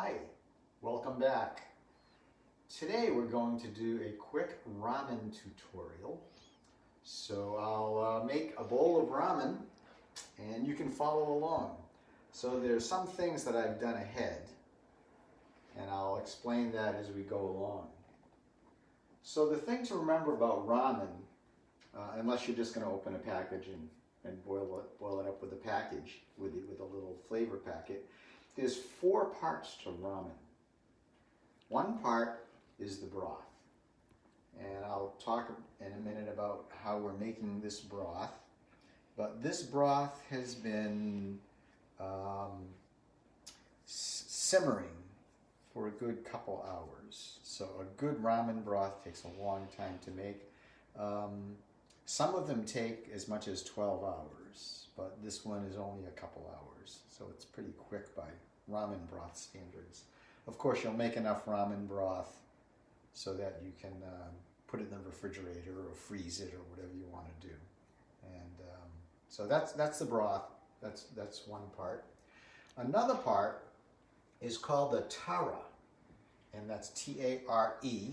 Hi, welcome back. Today we're going to do a quick ramen tutorial. So I'll uh, make a bowl of ramen and you can follow along. So there's some things that I've done ahead and I'll explain that as we go along. So the thing to remember about ramen, uh, unless you're just going to open a package and, and boil, it, boil it up with a package, with, with a little flavor packet, there's four parts to ramen. One part is the broth. And I'll talk in a minute about how we're making this broth. But this broth has been um, simmering for a good couple hours. So a good ramen broth takes a long time to make. Um, some of them take as much as 12 hours, but this one is only a couple hours. So it's pretty quick by ramen broth standards. Of course, you'll make enough ramen broth so that you can um, put it in the refrigerator or freeze it or whatever you want to do. And um, so that's that's the broth. That's that's one part. Another part is called the tare, and that's T-A-R-E.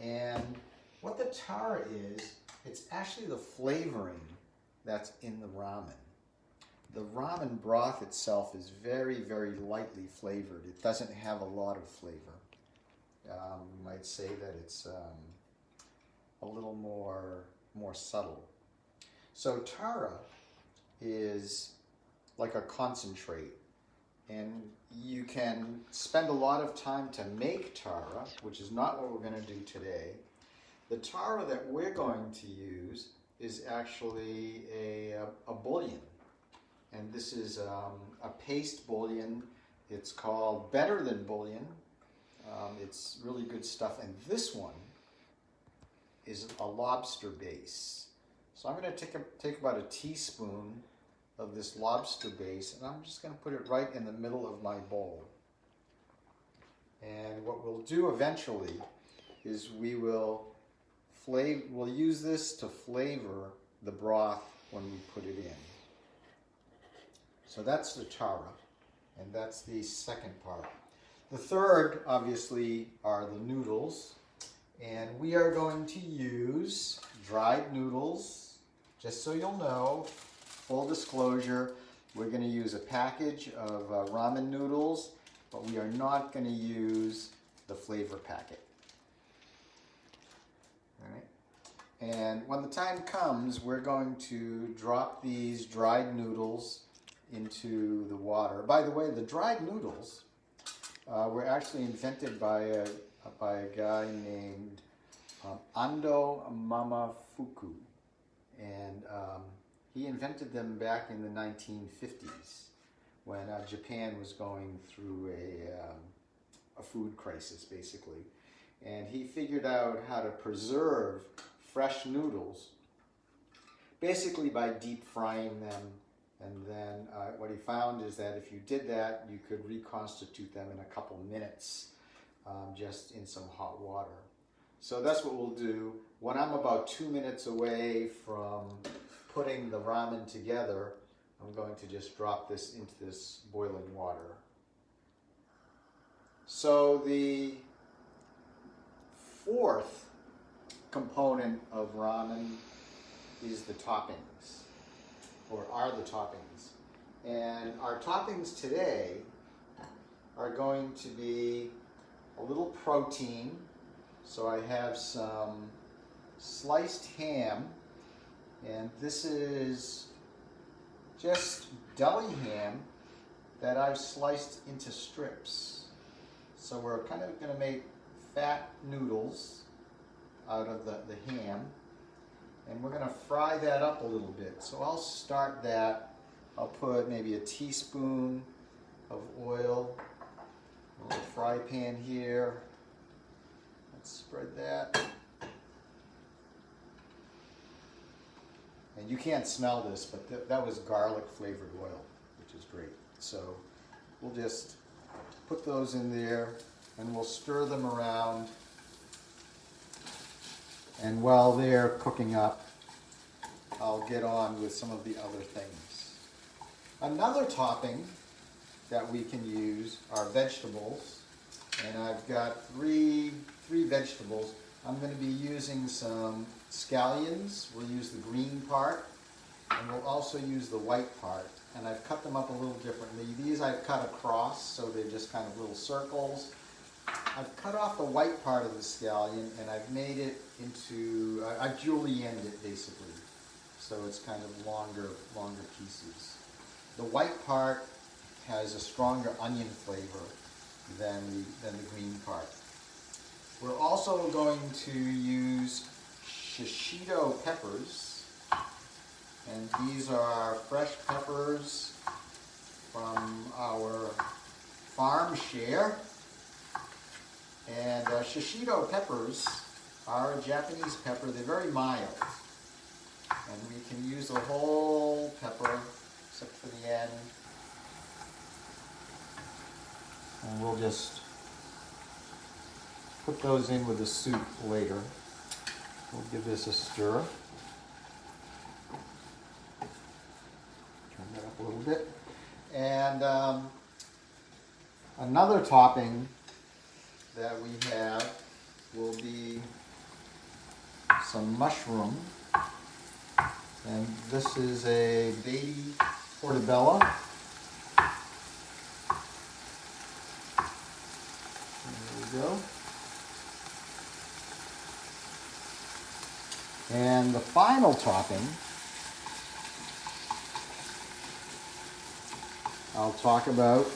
And what the tare is, it's actually the flavoring that's in the ramen. The ramen broth itself is very, very lightly flavored. It doesn't have a lot of flavor. Um, you might say that it's um, a little more, more subtle. So tare is like a concentrate and you can spend a lot of time to make tare, which is not what we're going to do today. The tare that we're going to use is actually a, a, a bouillon and this is um, a paste bouillon. It's called Better Than Bouillon. Um, it's really good stuff. And this one is a lobster base. So I'm going to take, a, take about a teaspoon of this lobster base and I'm just going to put it right in the middle of my bowl. And what we'll do eventually is we will flavor, we'll use this to flavor the broth when we put it in. So that's the tare, and that's the second part. The third, obviously, are the noodles. And we are going to use dried noodles. Just so you'll know, full disclosure, we're going to use a package of uh, ramen noodles, but we are not going to use the flavor packet. All right. And when the time comes, we're going to drop these dried noodles into the water. By the way, the dried noodles uh, were actually invented by a, by a guy named um, Ando Momofuku. And um, he invented them back in the 1950s when uh, Japan was going through a, um, a food crisis, basically. And he figured out how to preserve fresh noodles basically by deep frying them and then uh, what he found is that if you did that, you could reconstitute them in a couple minutes um, just in some hot water. So that's what we'll do. When I'm about two minutes away from putting the ramen together, I'm going to just drop this into this boiling water. So the fourth component of ramen is the toppings or are the toppings. And our toppings today are going to be a little protein. So I have some sliced ham, and this is just deli ham that I've sliced into strips. So we're kind of going to make fat noodles out of the, the ham. And we're going to fry that up a little bit. So I'll start that. I'll put maybe a teaspoon of oil, a little fry pan here. Let's spread that. And you can't smell this, but th that was garlic flavored oil, which is great. So we'll just put those in there and we'll stir them around and while they're cooking up, I'll get on with some of the other things. Another topping that we can use are vegetables. And I've got three, three vegetables. I'm gonna be using some scallions. We'll use the green part. And we'll also use the white part. And I've cut them up a little differently. These I've cut across, so they're just kind of little circles. I've cut off the white part of the scallion and I've made it into, I- I've julienned it basically. So it's kind of longer, longer pieces. The white part has a stronger onion flavor than the, than the green part. We're also going to use shishito peppers. And these are fresh peppers from our farm share. And uh, shishito peppers are a Japanese pepper. They're very mild. And we can use the whole pepper, except for the end. And we'll just put those in with the soup later. We'll give this a stir. Turn that up a little bit. And um, another topping that we have will be some mushroom. And this is a baby portobello. There we go. And the final topping, I'll talk about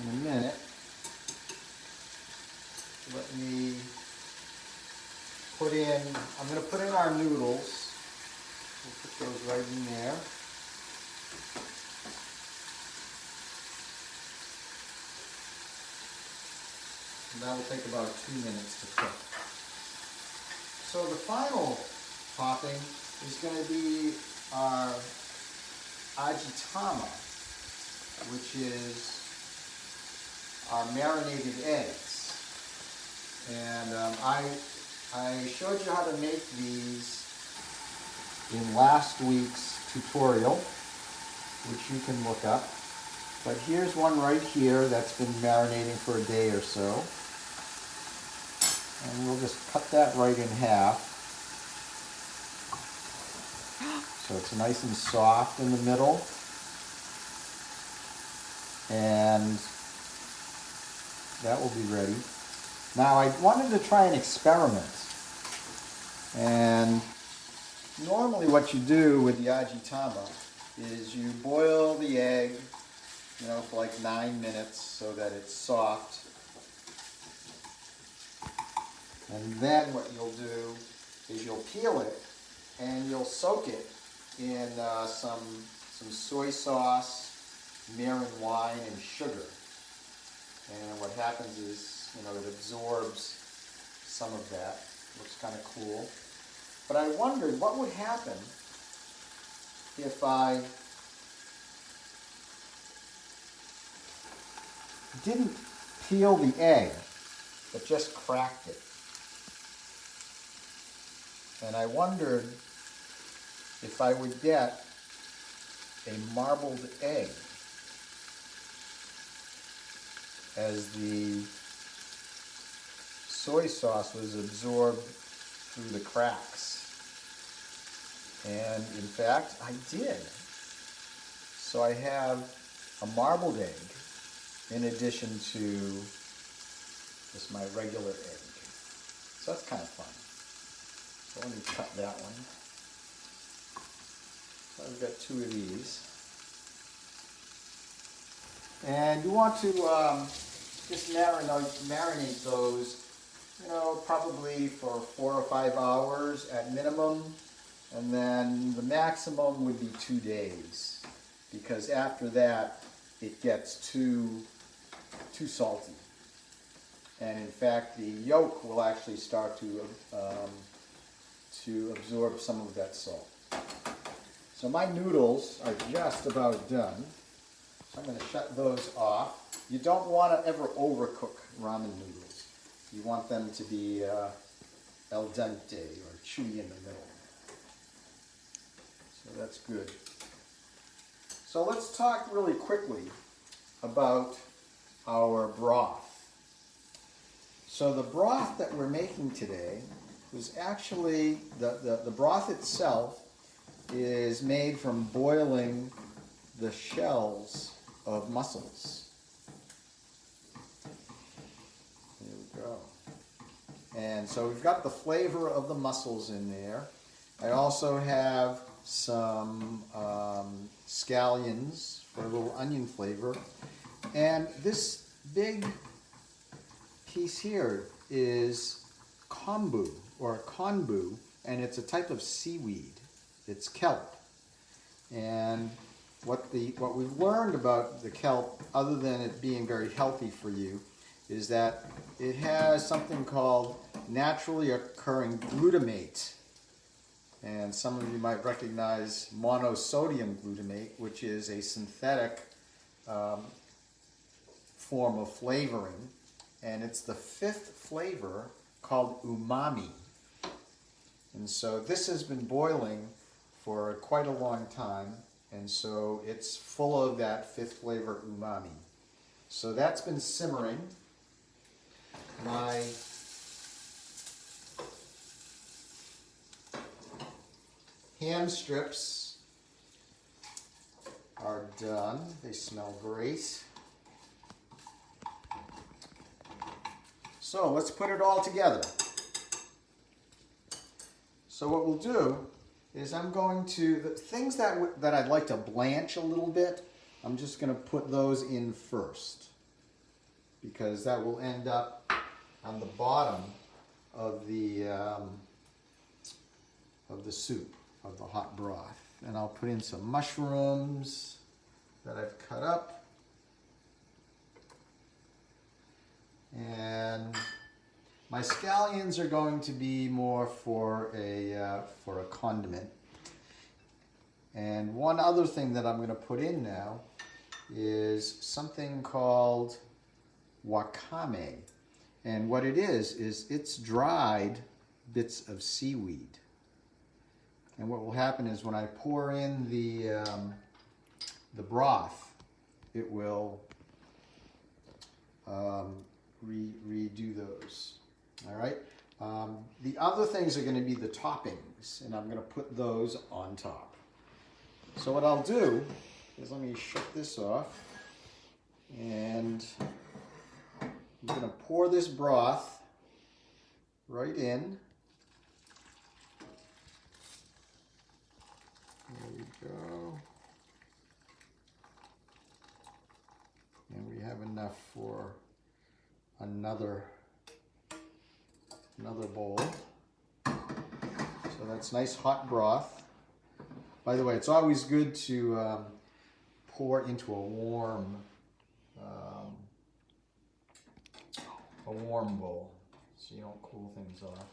in a minute. Let me put in, I'm going to put in our noodles. We'll put those right in there. And that will take about two minutes to cook. So the final topping is going to be our ajitama, which is our marinated eggs. And um, I, I showed you how to make these in last week's tutorial, which you can look up. But here's one right here that's been marinating for a day or so. And we'll just cut that right in half. So it's nice and soft in the middle. And that will be ready. Now I wanted to try an experiment. And normally what you do with the ajitama is you boil the egg, you know, for like nine minutes so that it's soft. And then what you'll do is you'll peel it and you'll soak it in uh, some, some soy sauce, mirin wine, and sugar. And what happens is, you know, it absorbs some of that. Looks kind of cool. But I wondered what would happen if I didn't peel the egg, but just cracked it. And I wondered if I would get a marbled egg as the soy sauce was absorbed through the cracks. And in fact, I did. So I have a marbled egg in addition to just my regular egg. So that's kind of fun. So let me cut that one. So I've got two of these. And you want to um, just marinate, marinate those, you know, probably for four or five hours at minimum. And then the maximum would be two days. Because after that, it gets too, too salty. And in fact, the yolk will actually start to, um, to absorb some of that salt. So my noodles are just about done. So I'm going to shut those off. You don't want to ever overcook ramen noodles. You want them to be uh, al dente or chewy in the middle. So that's good. So let's talk really quickly about our broth. So the broth that we're making today was actually, the, the, the broth itself is made from boiling the shells of mussels. There we go. And so we've got the flavor of the mussels in there. I also have some um, scallions for a little onion flavor. And this big piece here is kombu or konbu, and it's a type of seaweed. It's kelp. And what the what we've learned about the kelp, other than it being very healthy for you, is that it has something called naturally occurring glutamate. And some of you might recognize monosodium glutamate, which is a synthetic um, form of flavoring. And it's the fifth flavor called umami. And so this has been boiling for quite a long time. And so it's full of that fifth flavor umami. So that's been simmering. My ham strips are done. They smell great. So let's put it all together. So what we'll do is I'm going to, the things that, that I'd like to blanch a little bit, I'm just going to put those in first. Because that will end up on the bottom of the, um, of the soup, of the hot broth. And I'll put in some mushrooms that I've cut up. And my scallions are going to be more for a, uh, for a condiment. And one other thing that I'm going to put in now is something called wakame. And what it is, is it's dried bits of seaweed. And what will happen is when I pour in the, um, the broth, it will um, re redo those. All right. Um, the other things are going to be the toppings, and I'm going to put those on top. So what I'll do is let me shut this off, and I'm going to pour this broth right in. There we go. And we have enough for another another bowl. So that's nice hot broth. By the way, it's always good to um, pour into a warm a warm bowl so you don't cool things off.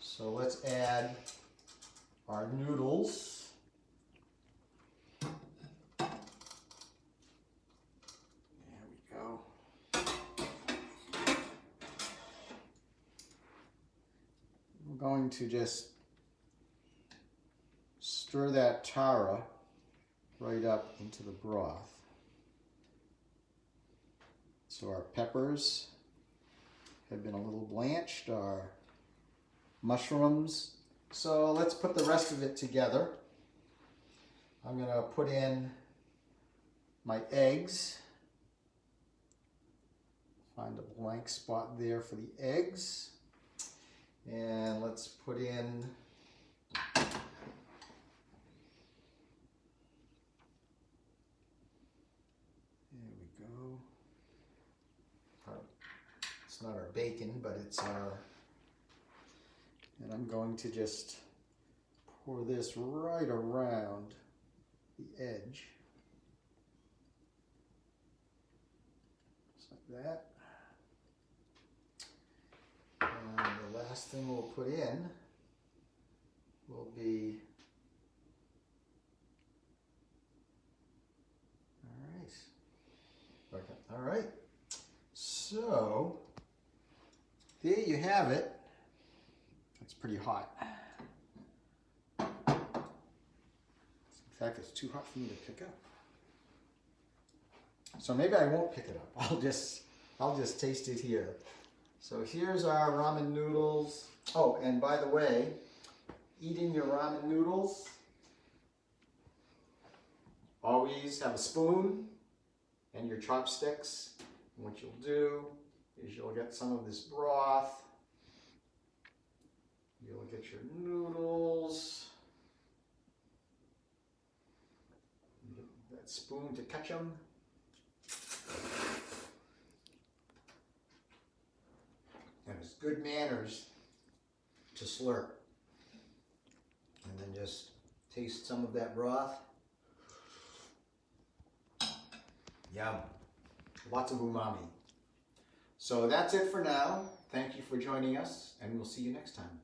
So let's add our noodles. There we go. Going to just stir that tare right up into the broth. So our peppers have been a little blanched, our mushrooms. So let's put the rest of it together. I'm going to put in my eggs. Find a blank spot there for the eggs. And let's put in There we go. Our, it's not our bacon, but it's our, and I'm going to just pour this right around the edge. Just like that. And the last thing we'll put in will be, all right, okay, all right. So, there you have it. It's pretty hot. In fact, it's too hot for me to pick up. So maybe I won't pick it up. I'll just I'll just taste it here. So here's our ramen noodles. Oh, and by the way, eating your ramen noodles, always have a spoon and your chopsticks. And what you'll do is you'll get some of this broth. You'll get your noodles. That spoon to catch them. And it's good manners to slurp. And then just taste some of that broth. Yum. Lots of umami. So that's it for now. Thank you for joining us, and we'll see you next time.